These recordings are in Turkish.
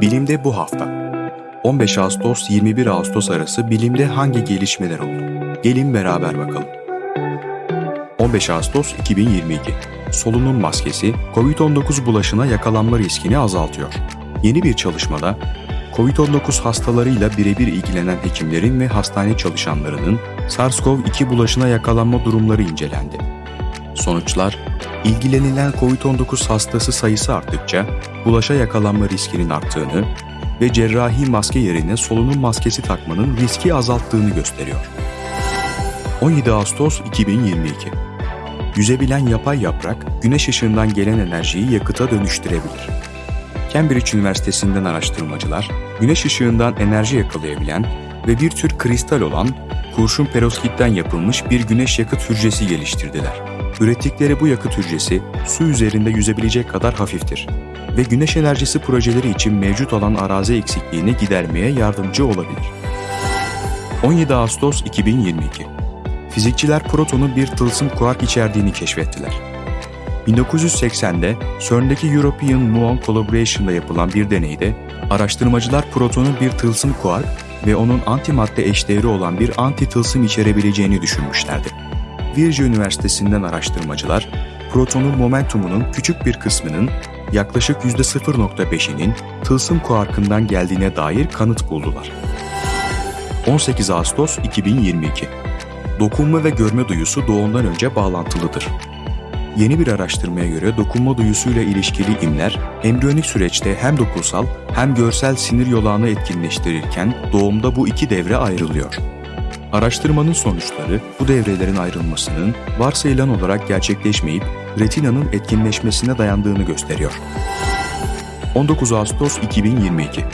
Bilimde bu hafta. 15 Ağustos 21 Ağustos arası bilimde hangi gelişmeler oldu? Gelin beraber bakalım. 15 Ağustos 2022. Solunum maskesi COVID-19 bulaşına yakalanma riskini azaltıyor. Yeni bir çalışmada COVID-19 hastalarıyla birebir ilgilenen hekimlerin ve hastane çalışanlarının SARS-CoV-2 bulaşına yakalanma durumları incelendi. Sonuçlar, ilgilenilen COVID-19 hastası sayısı arttıkça bulaşa yakalanma riskinin arttığını ve cerrahi maske yerine solunum maskesi takmanın riski azalttığını gösteriyor. 17 Ağustos 2022 Yüzebilen yapay yaprak, güneş ışığından gelen enerjiyi yakıta dönüştürebilir. Cambridge Üniversitesi'nden araştırmacılar, güneş ışığından enerji yakalayabilen ve bir tür kristal olan kurşun perovskitten yapılmış bir güneş yakıt hücresi geliştirdiler. Ürettikleri bu yakıt hücresi su üzerinde yüzebilecek kadar hafiftir ve güneş enerjisi projeleri için mevcut olan arazi eksikliğini gidermeye yardımcı olabilir. 17 Ağustos 2022 Fizikçiler protonun bir tılsım kuark içerdiğini keşfettiler. 1980'de CERN'deki European Muon Collaboration'da yapılan bir deneyde araştırmacılar protonun bir tılsım kuark ve onun antimadde eşdeğeri olan bir anti-tılsım içerebileceğini düşünmüşlerdi. Virginia Üniversitesi'nden araştırmacılar, protonun momentumunun küçük bir kısmının yaklaşık %0.5'inin tılsım kuarkından geldiğine dair kanıt buldular. 18 Ağustos 2022 Dokunma ve görme duyusu doğumdan önce bağlantılıdır. Yeni bir araştırmaya göre dokunma duyusuyla ilişkili imler, embriyonik süreçte hem dokunsal hem görsel sinir yolağını etkinleştirirken doğumda bu iki devre ayrılıyor. Araştırmanın sonuçları bu devrelerin ayrılmasının varsayılan olarak gerçekleşmeyip retinanın etkinleşmesine dayandığını gösteriyor. 19 Ağustos 2022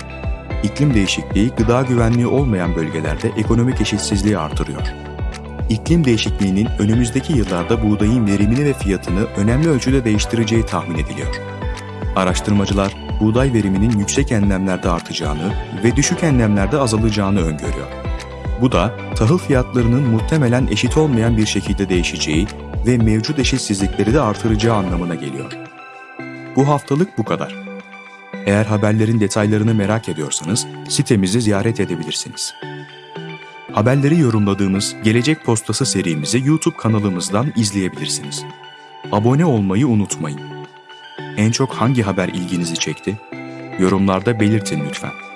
İklim değişikliği gıda güvenliği olmayan bölgelerde ekonomik eşitsizliği artırıyor. İklim değişikliğinin önümüzdeki yıllarda buğdayın verimini ve fiyatını önemli ölçüde değiştireceği tahmin ediliyor. Araştırmacılar buğday veriminin yüksek enlemlerde artacağını ve düşük enlemlerde azalacağını öngörüyor. Bu da tahıl fiyatlarının muhtemelen eşit olmayan bir şekilde değişeceği ve mevcut eşitsizlikleri de artıracağı anlamına geliyor. Bu haftalık bu kadar. Eğer haberlerin detaylarını merak ediyorsanız sitemizi ziyaret edebilirsiniz. Haberleri yorumladığımız Gelecek Postası serimizi YouTube kanalımızdan izleyebilirsiniz. Abone olmayı unutmayın. En çok hangi haber ilginizi çekti? Yorumlarda belirtin lütfen.